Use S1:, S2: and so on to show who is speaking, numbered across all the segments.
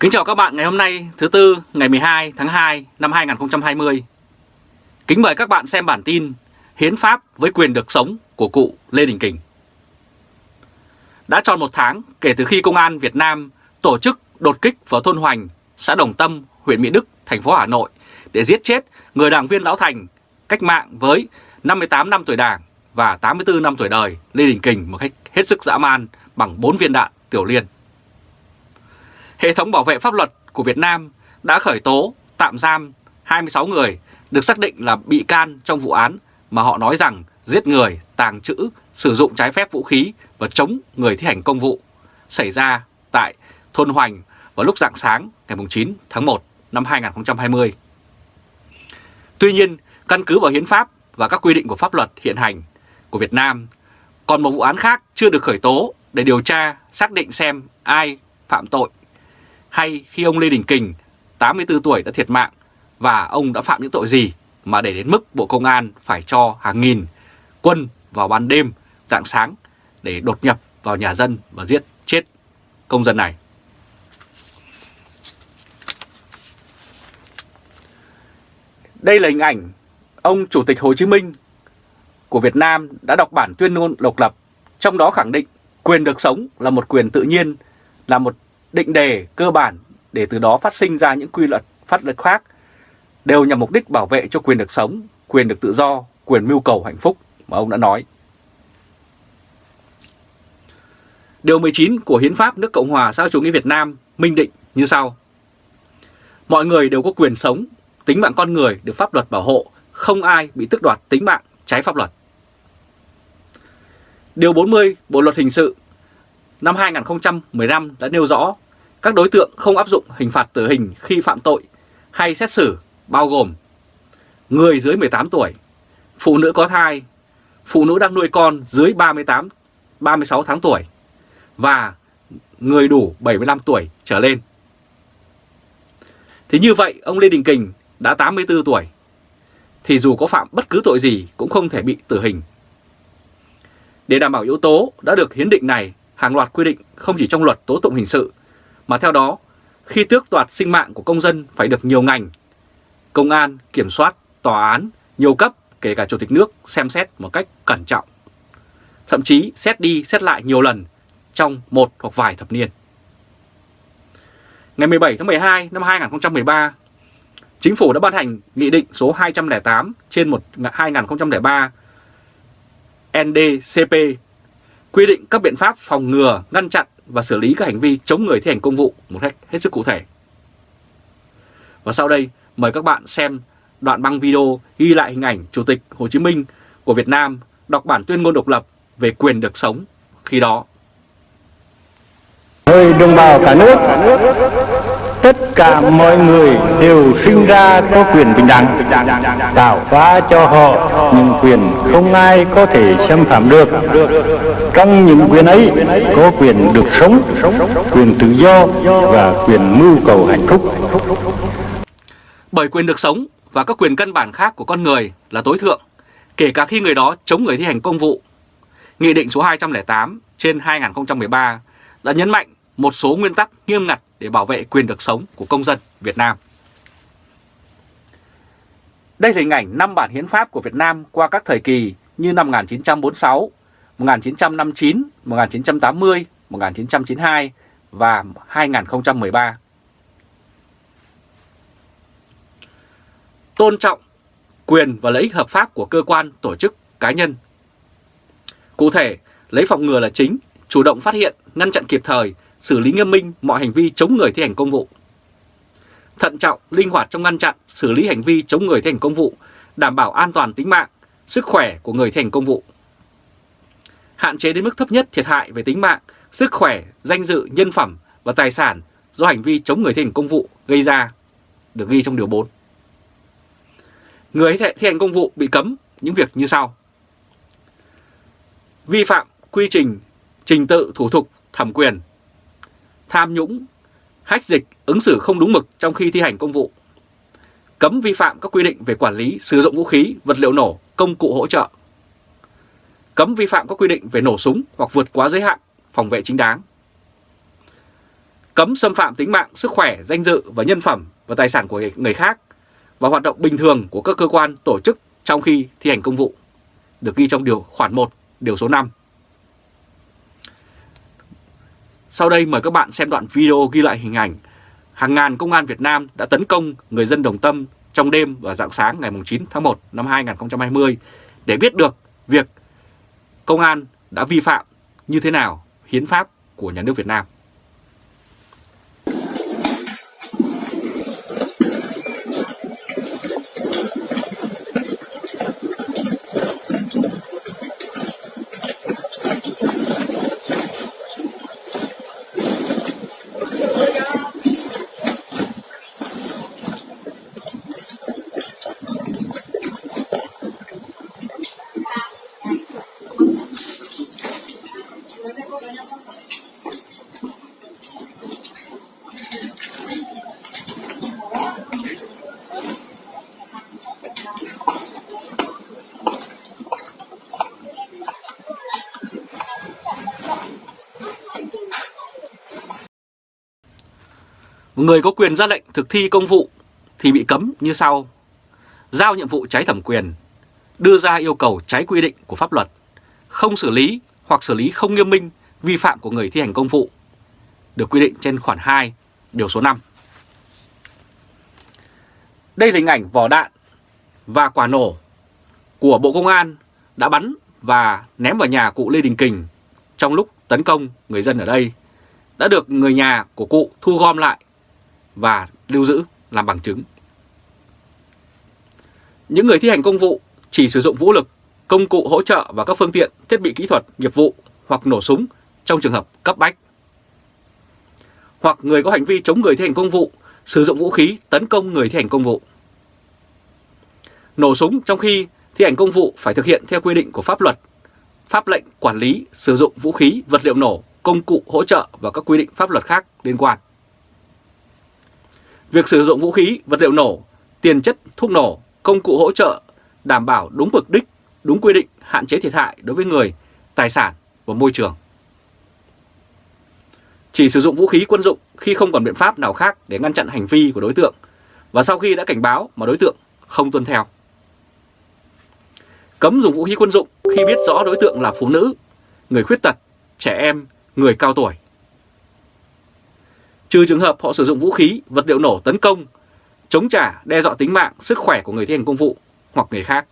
S1: Kính chào các bạn ngày hôm nay thứ Tư ngày 12 tháng 2 năm 2020. Kính mời các bạn xem bản tin Hiến pháp với quyền được sống của cụ Lê Đình Kình. Đã tròn một tháng kể từ khi Công an Việt Nam tổ chức đột kích vào thôn Hoành, xã Đồng Tâm, huyện Mỹ Đức, thành phố Hà Nội để giết chết người đảng viên Lão Thành cách mạng với 58 năm tuổi đảng và 84 năm tuổi đời Lê Đình Kình một cách hết sức dã man bằng 4 viên đạn tiểu liên. Hệ thống bảo vệ pháp luật của Việt Nam đã khởi tố, tạm giam 26 người được xác định là bị can trong vụ án mà họ nói rằng giết người, tàng trữ, sử dụng trái phép vũ khí và chống người thi hành công vụ xảy ra tại thôn Hoành vào lúc rạng sáng ngày 9 tháng 1 năm 2020. Tuy nhiên, căn cứ vào hiến pháp và các quy định của pháp luật hiện hành của Việt Nam, còn một vụ án khác chưa được khởi tố để điều tra xác định xem ai phạm tội hay khi ông Lê Đình Kình 84 tuổi đã thiệt mạng và ông đã phạm những tội gì mà để đến mức Bộ Công an phải cho hàng nghìn quân vào ban đêm, dạng sáng để đột nhập vào nhà dân và giết chết công dân này. Đây là hình ảnh ông Chủ tịch Hồ Chí Minh của Việt Nam đã đọc bản tuyên ngôn độc lập, trong đó khẳng định quyền được sống là một quyền tự nhiên, là một định đề cơ bản để từ đó phát sinh ra những quy luật pháp luật khác đều nhằm mục đích bảo vệ cho quyền được sống, quyền được tự do, quyền mưu cầu hạnh phúc mà ông đã nói. Điều 19 của Hiến pháp nước Cộng hòa xã hội chủ nghĩa Việt Nam minh định như sau. Mọi người đều có quyền sống, tính mạng con người được pháp luật bảo hộ, không ai bị tước đoạt tính mạng trái pháp luật. Điều 40 Bộ Luật Hình sự năm 2015 đã nêu rõ các đối tượng không áp dụng hình phạt tử hình khi phạm tội hay xét xử bao gồm người dưới 18 tuổi, phụ nữ có thai, phụ nữ đang nuôi con dưới 38, 36 tháng tuổi và người đủ 75 tuổi trở lên. Thì như vậy ông Lê Đình Kình đã 84 tuổi thì dù có phạm bất cứ tội gì cũng không thể bị tử hình. Để đảm bảo yếu tố đã được hiến định này, hàng loạt quy định không chỉ trong luật tố tụng hình sự mà theo đó, khi tước đoạt sinh mạng của công dân phải được nhiều ngành, công an, kiểm soát, tòa án, nhiều cấp, kể cả Chủ tịch nước xem xét một cách cẩn trọng. Thậm chí xét đi xét lại nhiều lần trong một hoặc vài thập niên. Ngày 17 tháng 12 năm 2013, Chính phủ đã ban hành Nghị định số 208 trên 1 2003 NDCP quy định các biện pháp phòng ngừa, ngăn chặn và xử lý các hành vi chống người thi hành công vụ một cách hết sức cụ thể. Và sau đây mời các bạn xem đoạn băng video ghi lại hình ảnh Chủ tịch Hồ Chí Minh của Việt Nam đọc bản tuyên ngôn độc lập về quyền được sống khi đó.
S2: Người đồng bào cả nước, tất cả mọi người đều sinh ra có quyền bình đẳng, tạo hóa cho họ những quyền không ai có thể xâm phạm được. Trong những quyền ấy có quyền được sống, quyền tự do và quyền mưu cầu hạnh phúc.
S1: Bởi quyền được sống và các quyền căn bản khác của con người là tối thượng, kể cả khi người đó chống người thi hành công vụ. Nghị định số 208 trên 2013 đã nhấn mạnh một số nguyên tắc nghiêm ngặt để bảo vệ quyền được sống của công dân Việt Nam. Đây là hình ảnh 5 bản hiến pháp của Việt Nam qua các thời kỳ như năm 1946, 1959, 1980, 1992 và 2013. Tôn trọng quyền và lợi ích hợp pháp của cơ quan, tổ chức, cá nhân. Cụ thể, lấy phòng ngừa là chính, chủ động phát hiện, ngăn chặn kịp thời, xử lý nghiêm minh mọi hành vi chống người thi hành công vụ. Thận trọng, linh hoạt trong ngăn chặn, xử lý hành vi chống người thi hành công vụ, đảm bảo an toàn tính mạng, sức khỏe của người thi hành công vụ. Hạn chế đến mức thấp nhất thiệt hại về tính mạng, sức khỏe, danh dự, nhân phẩm và tài sản do hành vi chống người thi hành công vụ gây ra, được ghi trong Điều 4. Người thi hành công vụ bị cấm những việc như sau. Vi phạm quy trình, trình tự, thủ tục, thẩm quyền, tham nhũng, hách dịch, ứng xử không đúng mực trong khi thi hành công vụ, cấm vi phạm các quy định về quản lý sử dụng vũ khí, vật liệu nổ, công cụ hỗ trợ, cấm vi phạm các quy định về nổ súng hoặc vượt quá giới hạn phòng vệ chính đáng, cấm xâm phạm tính mạng, sức khỏe, danh dự và nhân phẩm và tài sản của người khác và hoạt động bình thường của các cơ quan tổ chức trong khi thi hành công vụ, được ghi trong điều khoản 1, điều số 5. Sau đây mời các bạn xem đoạn video ghi lại hình ảnh hàng ngàn công an Việt Nam đã tấn công người dân Đồng Tâm trong đêm và dạng sáng ngày 9 tháng 1 năm 2020 để biết được việc công an đã vi phạm như thế nào hiến pháp của nhà nước Việt Nam. Người có quyền ra lệnh thực thi công vụ thì bị cấm như sau. Giao nhiệm vụ trái thẩm quyền, đưa ra yêu cầu trái quy định của pháp luật, không xử lý hoặc xử lý không nghiêm minh vi phạm của người thi hành công vụ, được quy định trên khoản 2, điều số 5. Đây là hình ảnh vỏ đạn và quả nổ của Bộ Công an đã bắn và ném vào nhà cụ Lê Đình Kình trong lúc tấn công người dân ở đây đã được người nhà của cụ thu gom lại và lưu giữ làm bằng chứng. Những người thi hành công vụ chỉ sử dụng vũ lực, công cụ hỗ trợ và các phương tiện, thiết bị kỹ thuật, nghiệp vụ hoặc nổ súng trong trường hợp cấp bách. Hoặc người có hành vi chống người thi hành công vụ sử dụng vũ khí tấn công người thi hành công vụ. Nổ súng trong khi thi hành công vụ phải thực hiện theo quy định của pháp luật, pháp lệnh quản lý sử dụng vũ khí, vật liệu nổ, công cụ hỗ trợ và các quy định pháp luật khác liên quan. Việc sử dụng vũ khí, vật liệu nổ, tiền chất, thuốc nổ, công cụ hỗ trợ đảm bảo đúng mục đích, đúng quy định, hạn chế thiệt hại đối với người, tài sản và môi trường. Chỉ sử dụng vũ khí quân dụng khi không còn biện pháp nào khác để ngăn chặn hành vi của đối tượng và sau khi đã cảnh báo mà đối tượng không tuân theo. Cấm dùng vũ khí quân dụng khi biết rõ đối tượng là phụ nữ, người khuyết tật, trẻ em, người cao tuổi trừ trường hợp họ sử dụng vũ khí, vật liệu nổ tấn công, chống trả, đe dọa tính mạng, sức khỏe của người thi hành công vụ hoặc người khác.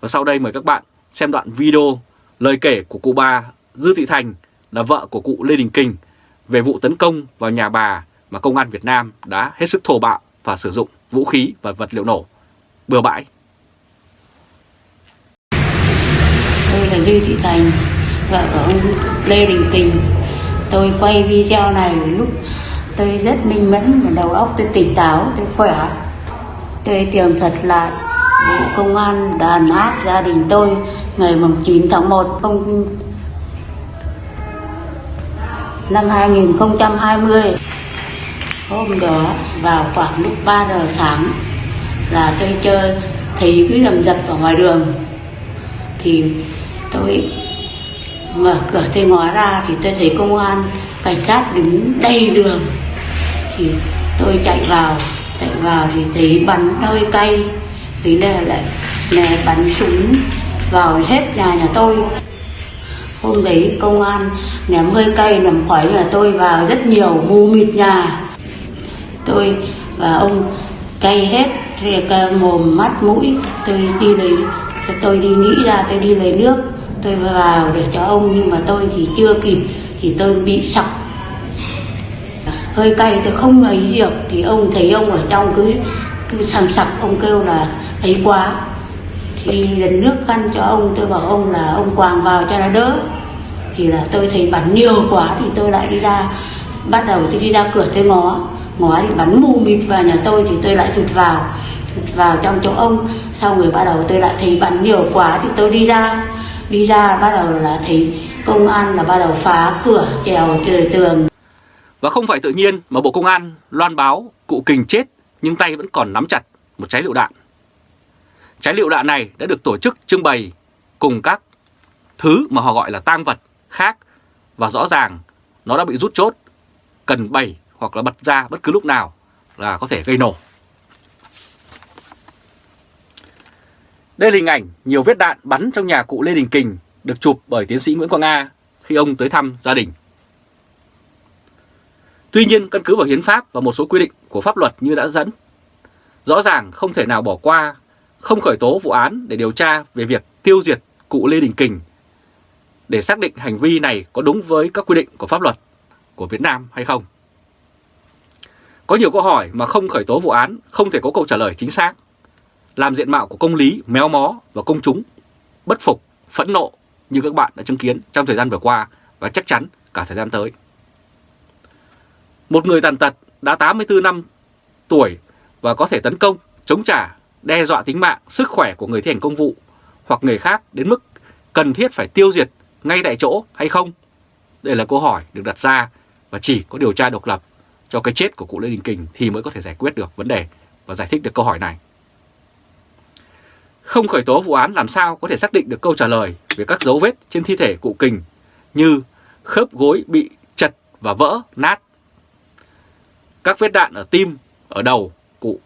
S1: Và sau đây mời các bạn xem đoạn video lời kể của cụ bà Dư Thị Thành là vợ của cụ Lê Đình Kình về vụ tấn công vào nhà bà mà công an Việt Nam đã hết sức thô bạo và sử dụng vũ khí và vật liệu nổ bừa bãi.
S3: Tôi là Dư Thị Thành, vợ của ông Lê Đình Kình, tôi quay video này lúc tôi rất minh mẫn và đầu óc tôi tỉnh táo, tôi khỏe. Tôi tìm thật lại bộ công an đàn áp gia đình tôi, ngày 9 tháng 1 không năm 2020 hôm đó, vào khoảng lúc 3 giờ sáng, là tôi chơi thấy cứ lầm dập ở ngoài đường, thì tôi mở cửa tôi ngó ra thì tôi thấy công an, cảnh sát đứng đầy đường. Thì tôi chạy vào chạy vào thì thấy bắn hơi cay thì đây lại nè bắn súng vào hết nhà nhà tôi. Hôm đấy công an ném hơi cay ném khói nhà tôi vào rất nhiều mù mịt nhà. Tôi và ông cay hết thì mồm mắt mũi. Tôi đi lấy, tôi đi nghĩ ra, tôi đi lấy nước tôi vào để cho ông, nhưng mà tôi thì chưa kịp, thì tôi bị sặc. Hơi cay, tôi không ấy diệp thì ông thấy ông ở trong cứ cứ sầm sặc, ông kêu là ấy quá. Thì lần nước khăn cho ông, tôi bảo ông là, ông quàng vào cho nó đỡ. Thì là tôi thấy bắn nhiều quá, thì tôi lại đi ra, bắt đầu tôi đi ra cửa tôi ngó ngó thì bắn mù mịt vào nhà tôi, thì tôi lại thụt vào thụt vào trong chỗ ông. Xong rồi bắt đầu tôi lại thấy bắn nhiều quá, thì tôi đi ra đi ra bắt đầu là thấy công an là bắt đầu phá cửa trèo trời tường
S1: và không phải tự nhiên mà Bộ Công an loan báo cụ Kình chết nhưng tay vẫn còn nắm chặt một trái lựu đạn. Trái lựu đạn này đã được tổ chức trưng bày cùng các thứ mà họ gọi là tang vật khác và rõ ràng nó đã bị rút chốt, cần bày hoặc là bật ra bất cứ lúc nào là có thể gây nổ. Đây là hình ảnh nhiều vết đạn bắn trong nhà cụ Lê Đình Kình được chụp bởi tiến sĩ Nguyễn Quang A khi ông tới thăm gia đình. Tuy nhiên, căn cứ vào hiến pháp và một số quy định của pháp luật như đã dẫn, rõ ràng không thể nào bỏ qua, không khởi tố vụ án để điều tra về việc tiêu diệt cụ Lê Đình Kình để xác định hành vi này có đúng với các quy định của pháp luật của Việt Nam hay không. Có nhiều câu hỏi mà không khởi tố vụ án không thể có câu trả lời chính xác, làm diện mạo của công lý méo mó và công chúng bất phục, phẫn nộ như các bạn đã chứng kiến trong thời gian vừa qua và chắc chắn cả thời gian tới. Một người tàn tật đã 84 năm tuổi và có thể tấn công, chống trả, đe dọa tính mạng, sức khỏe của người thi hành công vụ hoặc người khác đến mức cần thiết phải tiêu diệt ngay tại chỗ hay không? Đây là câu hỏi được đặt ra và chỉ có điều tra độc lập cho cái chết của cụ Lê Đình Kình thì mới có thể giải quyết được vấn đề và giải thích được câu hỏi này. Không khởi tố vụ án làm sao có thể xác định được câu trả lời về các dấu vết trên thi thể cụ Kình như khớp gối bị chật và vỡ, nát, các vết đạn ở tim, ở đầu cụ.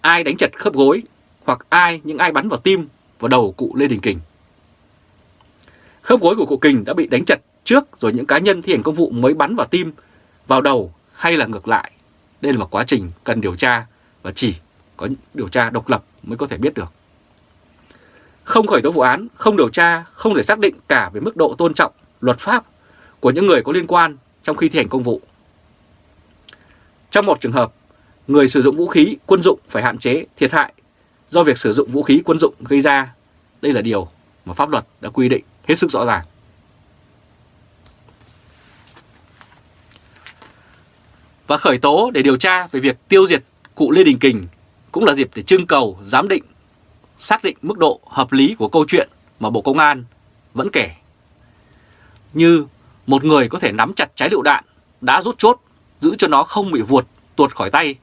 S1: Ai đánh chật khớp gối hoặc ai những ai bắn vào tim, vào đầu cụ Lê Đình Kình. Khớp gối của cụ Kình đã bị đánh chật trước rồi những cá nhân thi hành công vụ mới bắn vào tim, vào đầu hay là ngược lại. Đây là một quá trình cần điều tra và chỉ có điều tra độc lập mới có thể biết được. Không khởi tố vụ án, không điều tra, không thể xác định cả về mức độ tôn trọng luật pháp của những người có liên quan trong khi thi hành công vụ. Trong một trường hợp, người sử dụng vũ khí quân dụng phải hạn chế thiệt hại do việc sử dụng vũ khí quân dụng gây ra. Đây là điều mà pháp luật đã quy định hết sức rõ ràng. Và khởi tố để điều tra về việc tiêu diệt cụ Lê Đình Kình cũng là dịp để trưng cầu giám định, xác định mức độ hợp lý của câu chuyện mà Bộ Công an vẫn kể. Như một người có thể nắm chặt trái lựu đạn đã rút chốt giữ cho nó không bị vuột tuột khỏi tay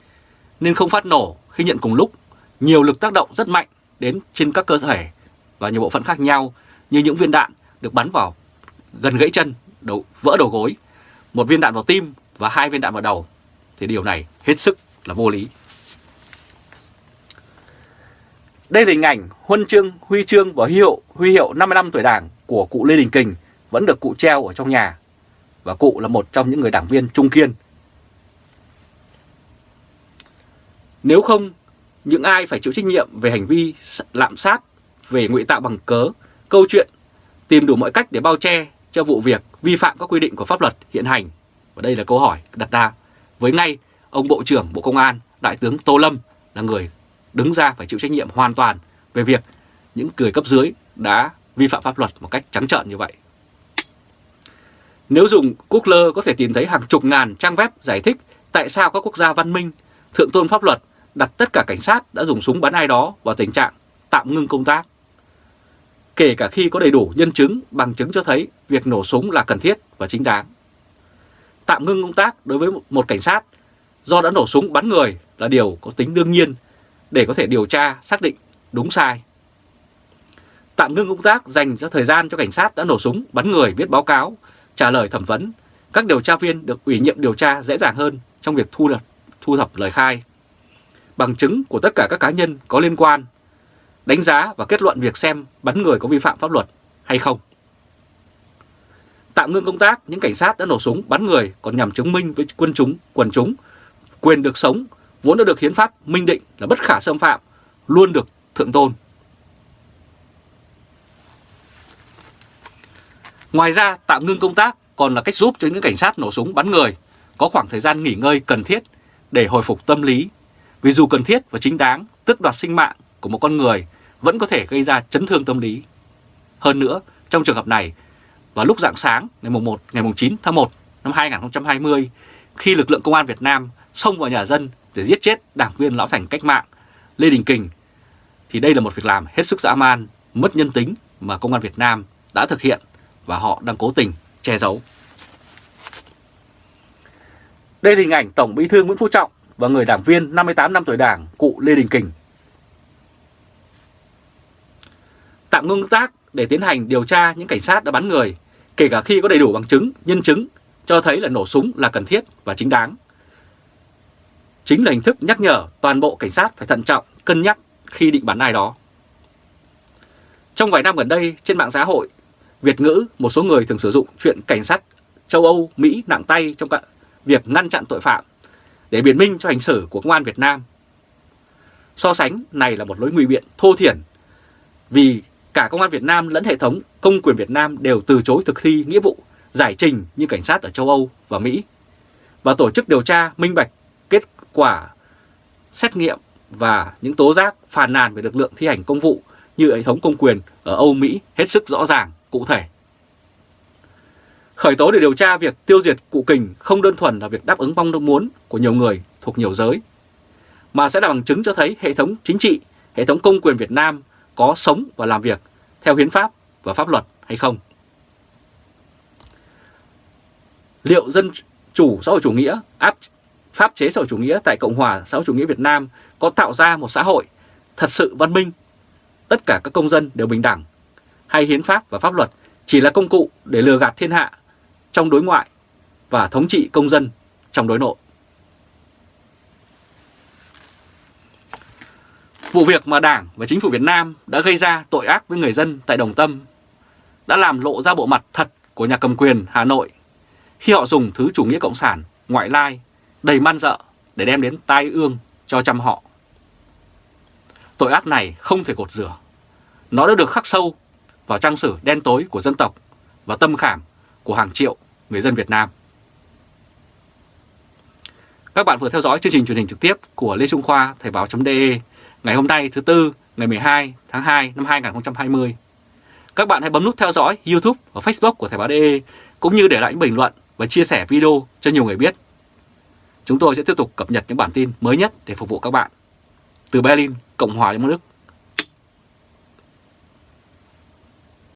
S1: nên không phát nổ khi nhận cùng lúc nhiều lực tác động rất mạnh đến trên các cơ thể và nhiều bộ phận khác nhau như những viên đạn được bắn vào gần gãy chân, đầu, vỡ đầu gối, một viên đạn vào tim và hai viên đạn vào đầu thì điều này hết sức là vô lý. Đây là hình ảnh huân chương, huy chương và huy hiệu, huy hiệu 55 tuổi đảng của cụ Lê Đình Kình vẫn được cụ treo ở trong nhà. Và cụ là một trong những người đảng viên trung kiên. Nếu không, những ai phải chịu trách nhiệm về hành vi lạm sát, về ngụy tạo bằng cớ, câu chuyện, tìm đủ mọi cách để bao che cho vụ việc vi phạm các quy định của pháp luật hiện hành. Và đây là câu hỏi đặt ra với ngay ông Bộ trưởng Bộ Công an, Đại tướng Tô Lâm là người đứng ra phải chịu trách nhiệm hoàn toàn về việc những người cấp dưới đã vi phạm pháp luật một cách trắng trợn như vậy. Nếu dùng Google có thể tìm thấy hàng chục ngàn trang web giải thích tại sao các quốc gia văn minh, thượng tôn pháp luật đặt tất cả cảnh sát đã dùng súng bắn ai đó vào tình trạng tạm ngưng công tác. Kể cả khi có đầy đủ nhân chứng, bằng chứng cho thấy việc nổ súng là cần thiết và chính đáng. Tạm ngưng công tác đối với một cảnh sát do đã nổ súng bắn người là điều có tính đương nhiên để có thể điều tra, xác định đúng sai. Tạm ngưng công tác dành cho thời gian cho cảnh sát đã nổ súng, bắn người viết báo cáo, trả lời thẩm vấn. Các điều tra viên được ủy nhiệm điều tra dễ dàng hơn trong việc thu thập, thu thập lời khai. Bằng chứng của tất cả các cá nhân có liên quan, đánh giá và kết luận việc xem bắn người có vi phạm pháp luật hay không. Tạm ngưng công tác, những cảnh sát đã nổ súng bắn người còn nhằm chứng minh với quân chúng, quần chúng quyền được sống vốn đã được hiến pháp minh định là bất khả xâm phạm, luôn được thượng tôn. Ngoài ra, tạm ngưng công tác còn là cách giúp cho những cảnh sát nổ súng bắn người có khoảng thời gian nghỉ ngơi cần thiết để hồi phục tâm lý. Vì dù cần thiết và chính đáng, tước đoạt sinh mạng của một con người vẫn có thể gây ra chấn thương tâm lý. Hơn nữa, trong trường hợp này, vào lúc rạng sáng ngày 1, ngày 9 tháng 1 năm 2020, khi lực lượng công an Việt Nam xông vào nhà dân để giết chết đảng viên lão thành cách mạng Lê Đình Kình thì đây là một việc làm hết sức dã man, mất nhân tính mà công an Việt Nam đã thực hiện và họ đang cố tình che giấu. Đây là hình ảnh Tổng Bí thư Nguyễn Phú Trọng và người đảng viên 58 năm tuổi đảng cụ Lê Đình Kình. Tạm ngưng tác để tiến hành điều tra những cảnh sát đã bắn người, kể cả khi có đầy đủ bằng chứng, nhân chứng cho thấy là nổ súng là cần thiết và chính đáng. Chính là hình thức nhắc nhở toàn bộ cảnh sát phải thận trọng, cân nhắc khi định bắn ai đó. Trong vài năm gần đây, trên mạng xã hội, Việt ngữ, một số người thường sử dụng chuyện cảnh sát châu Âu, Mỹ nặng tay trong việc ngăn chặn tội phạm để biện minh cho hành xử của công an Việt Nam. So sánh này là một lối nguy biện thô thiển vì cả công an Việt Nam lẫn hệ thống công quyền Việt Nam đều từ chối thực thi nghĩa vụ giải trình như cảnh sát ở châu Âu và Mỹ và tổ chức điều tra minh bạch quả xét nghiệm và những tố giác phàn nàn về lực lượng thi hành công vụ như hệ thống công quyền ở Âu Mỹ hết sức rõ ràng, cụ thể. Khởi tố để điều tra việc tiêu diệt cụ kình không đơn thuần là việc đáp ứng mong muốn của nhiều người thuộc nhiều giới, mà sẽ là bằng chứng cho thấy hệ thống chính trị, hệ thống công quyền Việt Nam có sống và làm việc theo hiến pháp và pháp luật hay không. Liệu dân chủ xã hội chủ nghĩa áp pháp chế xã hội chủ nghĩa tại Cộng hòa xã hội chủ nghĩa Việt Nam có tạo ra một xã hội thật sự văn minh, tất cả các công dân đều bình đẳng, hay hiến pháp và pháp luật chỉ là công cụ để lừa gạt thiên hạ trong đối ngoại và thống trị công dân trong đối nội. Vụ việc mà Đảng và Chính phủ Việt Nam đã gây ra tội ác với người dân tại Đồng Tâm đã làm lộ ra bộ mặt thật của nhà cầm quyền Hà Nội khi họ dùng thứ chủ nghĩa cộng sản, ngoại lai, đầy man dợ để đem đến tai ương cho trăm họ. Tội ác này không thể cột rửa. Nó đã được khắc sâu vào trang sử đen tối của dân tộc và tâm khảm của hàng triệu người dân Việt Nam. Các bạn vừa theo dõi chương trình truyền hình trực tiếp của Lê Trung Khoa, Thời báo.de ngày hôm nay thứ Tư, ngày 12 tháng 2 năm 2020. Các bạn hãy bấm nút theo dõi YouTube và Facebook của Thời báo.de cũng như để lại những bình luận và chia sẻ video cho nhiều người biết. Chúng tôi sẽ tiếp tục cập nhật những bản tin mới nhất để phục vụ các bạn. Từ Berlin, Cộng hòa Liên bang Đức,